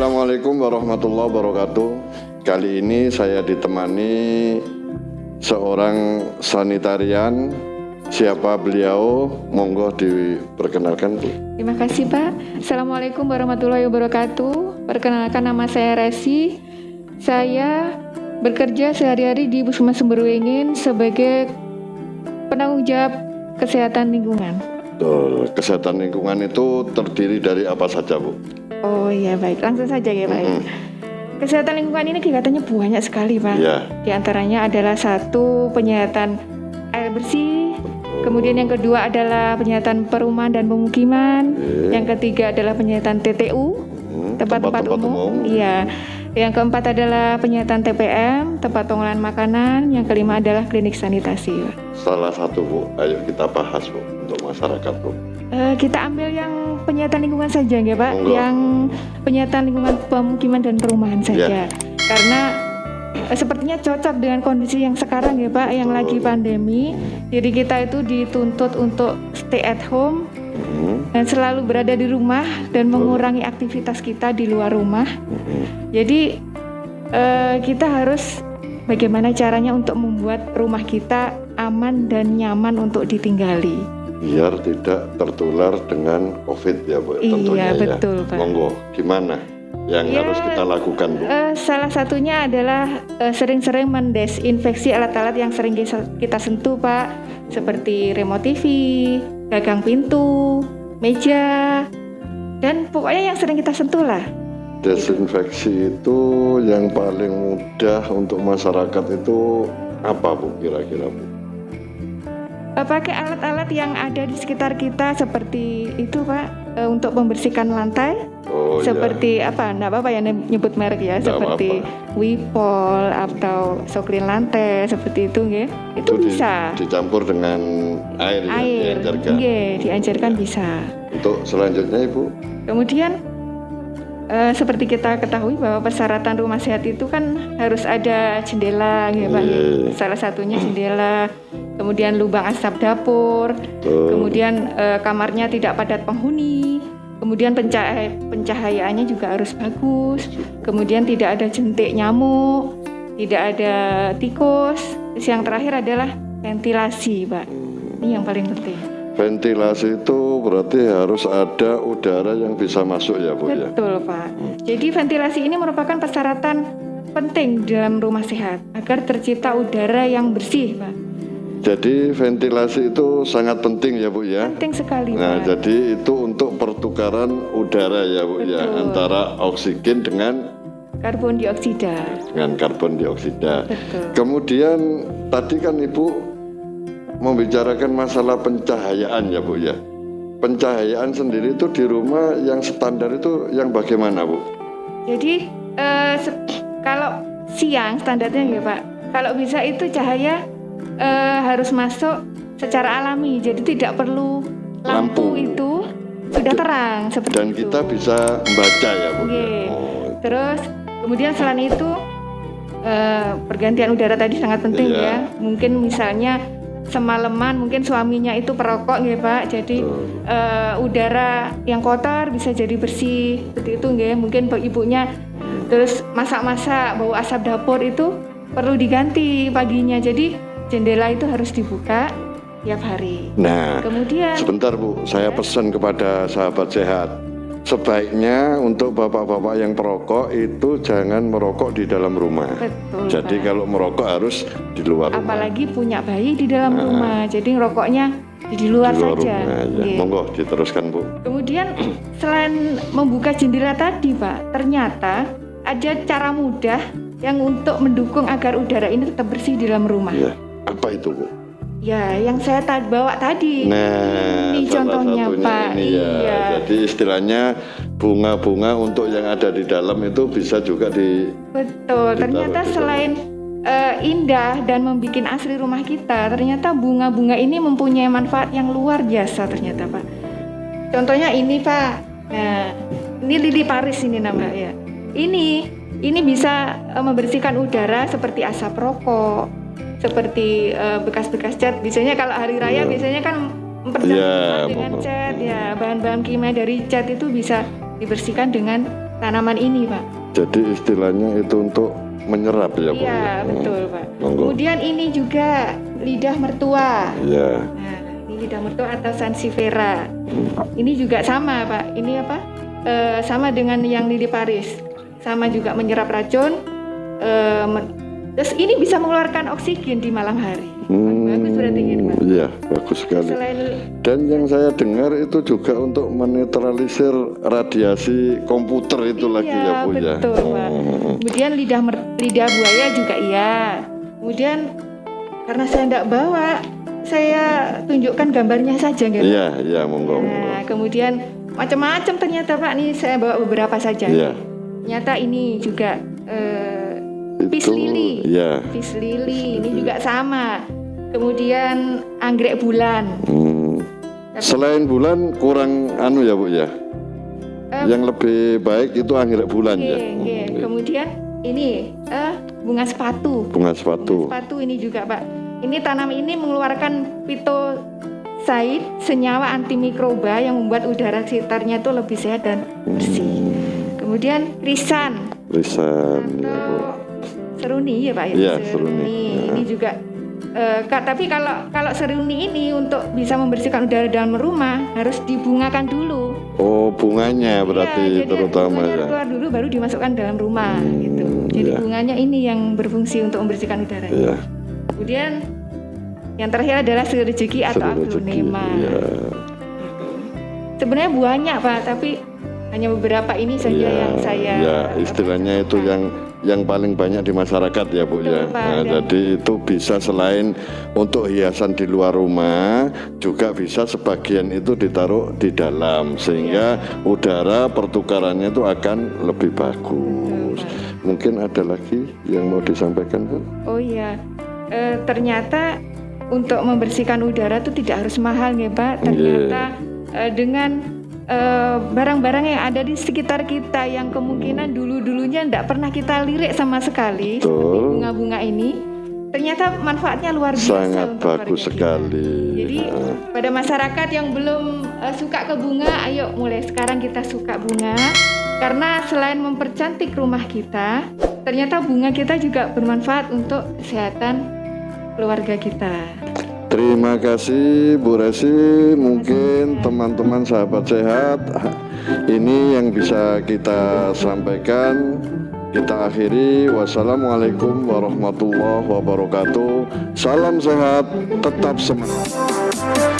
Assalamualaikum warahmatullahi wabarakatuh. Kali ini saya ditemani seorang sanitarian. Siapa beliau? Monggo diperkenalkan, Bu. Terima kasih Pak. Assalamualaikum warahmatullahi wabarakatuh. Perkenalkan nama saya Resi. Saya bekerja sehari-hari di Puskesmas Sumberwingin sebagai penanggung jawab kesehatan lingkungan. Betul. Kesehatan lingkungan itu terdiri dari apa saja, Bu? Oh iya baik, langsung saja ya Pak. Mm-mm. Kesehatan lingkungan ini kegiatannya banyak sekali Pak. Ya. Di antaranya adalah satu penyihatan air bersih, kemudian yang kedua adalah penyihatan perumahan dan pemukiman, Oke. yang ketiga adalah penyihatan TTU, Hmm, tempat-tempat umum. Iya. Yang keempat adalah penyihatan TPM, tempat pengolahan makanan, yang kelima adalah klinik sanitasi. Salah satu, Bu. Ayo kita bahas, Bu, untuk masyarakat, Bu. Eh, kita ambil yang penyihatan lingkungan saja ya Pak, Monggo. yang penyihatan lingkungan pemukiman dan perumahan saja. Karena eh, sepertinya cocok dengan kondisi yang sekarang ya Pak, yang Betul. lagi pandemi. Jadi kita itu dituntut untuk stay at home Hmm, dan selalu berada di rumah dan mengurangi aktivitas kita di luar rumah. hmm. Jadi eh, kita harus bagaimana caranya untuk membuat rumah kita aman dan nyaman untuk ditinggali. Biar tidak tertular dengan COVID ya, Bu. tentunya Iya ya. betul Pak. Monggo, gimana yang Ya, harus kita lakukan, Bu? Eh, salah satunya adalah eh, sering-sering mendesinfeksi alat-alat yang sering kita kita sentuh, Pak, seperti remote TV, gagang pintu, meja, dan pokoknya yang sering kita sentuh lah. Desinfeksi itu yang paling mudah untuk masyarakat itu apa, Bu? Kira-kira, Bu? Eh, pakai alat-alat yang ada di sekitar kita seperti itu, Pak, eh, untuk membersihkan lantai, Oh, iya. seperti apa? Nggak apa-apa ya nyebut merek ya, Nggak seperti Wipol atau soklin lantai seperti itu, nggih. Itu, di- bisa. dicampur dengan air, ya, air, diajarkan. nggih, diajarkan bisa. Untuk selanjutnya, Ibu, Kemudian eh, seperti kita ketahui bahwa persyaratan rumah sehat itu kan harus ada jendela, gitu Pak. Iya. Salah satunya jendela, kemudian lubang asap dapur, kemudian eh, kamarnya tidak padat penghuni, kemudian pencahaya- pencahayaannya juga harus bagus, kemudian tidak ada jentik nyamuk, tidak ada tikus. Terus yang terakhir adalah ventilasi, Pak. Ini yang paling penting. Ventilasi itu berarti harus ada udara yang bisa masuk ya, Bu ya. Betul, Pak. Jadi ventilasi ini merupakan persyaratan penting dalam rumah sehat agar tercipta udara yang bersih, Pak. Jadi ventilasi itu sangat penting ya, Bu ya. Penting sekali, Nah, Pak. jadi itu untuk pertukaran udara ya, Bu ya, Betul. antara oksigen dengan Karbon dioksida. dengan karbon dioksida. Betul. Kemudian tadi kan Ibu membicarakan masalah pencahayaan ya, Bu ya. Pencahayaan sendiri itu di rumah yang standar itu yang bagaimana, Bu? Jadi eh, kalau siang standarnya ya, Pak. Kalau bisa itu cahaya eh, harus masuk secara alami. Jadi tidak perlu Lampu. lampu, itu sudah terang seperti Dan itu. kita bisa membaca ya, Bu. ya? Nggih. Oh, Terus kemudian selain itu eh, pergantian udara tadi sangat penting Iya. ya. Mungkin misalnya semalaman mungkin suaminya itu perokok ya Pak. Jadi betul. eh, udara yang kotor bisa jadi bersih seperti itu nggih. Mungkin bu- ibunya terus masak-masak bau asap dapur itu perlu diganti paginya. Jadi jendela itu harus dibuka tiap hari. Nah, Kemudian Sebentar Bu, saya pesan kepada sahabat sehat. Sebaiknya untuk bapak-bapak yang perokok itu jangan merokok di dalam rumah. betul. Jadi Pak. kalau merokok harus di luar rumah. apalagi punya bayi di dalam Ah. rumah jadi ngerokoknya di luar, di luar saja rumah. Ya. Nggih. Monggo diteruskan Bu. kemudian selain membuka jendela tadi pak ternyata ada cara mudah yang untuk mendukung agar udara ini tetap bersih di dalam rumah Ya. Apa itu Bu? Ya yang saya ta- bawa tadi. Nah, ini contohnya pak. ini ya. iya. Jadi istilahnya bunga-bunga untuk yang ada di dalam itu bisa juga di betul. ternyata betul. selain eh, indah dan membuat asri rumah kita ternyata bunga-bunga ini mempunyai manfaat yang luar biasa ternyata pak. Contohnya ini pak. Nah ini lili paris ini nama ya. Ini ini bisa eh, membersihkan udara seperti asap rokok seperti eh, bekas-bekas cat biasanya kalau hari raya Iya. biasanya kan mempercantik Iya, rumah dengan betul. cat ya bahan-bahan kimia dari cat itu bisa dibersihkan dengan tanaman ini, Pak. Jadi istilahnya itu untuk menyerap ya, Bu. Iya, ya? betul, Pak. Monggo. Kemudian ini juga lidah mertua. Ya. Nah, ini lidah mertua atau sansifera. Ini juga sama, Pak. Ini apa? Eh, sama dengan yang lili Paris. Sama juga menyerap racun. Men- terus ini bisa mengeluarkan oksigen di malam hari. Bagus berarti ini, Pak. Iya, bagus sekali. Selain Dan yang saya dengar itu juga untuk menetralisir radiasi komputer itu lagi ya, Iya, Bu ya. betul, Pak. Hmm. Kemudian lidah mer- lidah buaya juga iya. Kemudian karena saya tidak bawa, saya tunjukkan gambarnya saja, nggak, Pak? Iya, iya, monggo. monggo. Nah, kemudian macam-macam ternyata Pak. Nih saya bawa beberapa saja. Iya. Ternyata ini juga eh, Itu, Peace lily. Iya. pis lili, ini juga sama. Kemudian anggrek bulan. Hmm. Selain bulan kurang anu ya, Bu ya. Eh, Yang lebih baik itu anggrek bulan Oke, ya. oke. Hmm. Kemudian ini eh, bunga sepatu. Bunga sepatu. Bunga sepatu ini juga Pak. Ini tanam ini mengeluarkan pitosaid, senyawa antimikroba yang membuat udara sekitarnya itu lebih sehat dan bersih. Kemudian risan Lisan ya, Bu. Seruni ya Pak ya. Iya, seruni. Ya. Ini juga eh, Kak, tapi kalau kalau seruni ini untuk bisa membersihkan udara dalam rumah harus dibungakan dulu. Oh, bunganya berarti Iya, jadi terutama bunganya ya. keluar dulu baru dimasukkan dalam rumah Hmm, gitu. Jadi iya. bunganya ini yang berfungsi untuk membersihkan udara. Iya. Kemudian yang terakhir adalah seri rezeki atau aglonema. Iya. Sebenarnya banyak Pak, tapi hanya beberapa ini saja Iya, yang saya ya istilahnya itu yang yang paling banyak di masyarakat ya Bu Betul, ya. Pak. Nah, jadi itu bisa selain untuk hiasan di luar rumah juga bisa sebagian itu ditaruh di dalam sehingga Iya. udara pertukarannya itu akan lebih bagus. Pak. Mungkin ada lagi yang mau disampaikan Bu? Oh iya, Eh, ternyata untuk membersihkan udara itu tidak harus mahal ya Pak. Ternyata eh, dengan eh, barang-barang yang ada di sekitar kita yang kemungkinan dulu-dulunya tidak pernah kita lirik sama sekali, seperti bunga-bunga ini, ternyata manfaatnya luar biasa Sangat untuk bagus kita. sekali. Jadi Nah, pada masyarakat yang belum eh, suka ke bunga, ayo mulai sekarang kita suka bunga. Karena selain mempercantik rumah kita, ternyata bunga kita juga bermanfaat untuk kesehatan keluarga kita. Terima kasih Bu Resi, mungkin teman-teman sahabat sehat ini yang bisa kita sampaikan. Kita akhiri. Wassalamualaikum warahmatullahi wabarakatuh. Salam sehat, tetap semangat.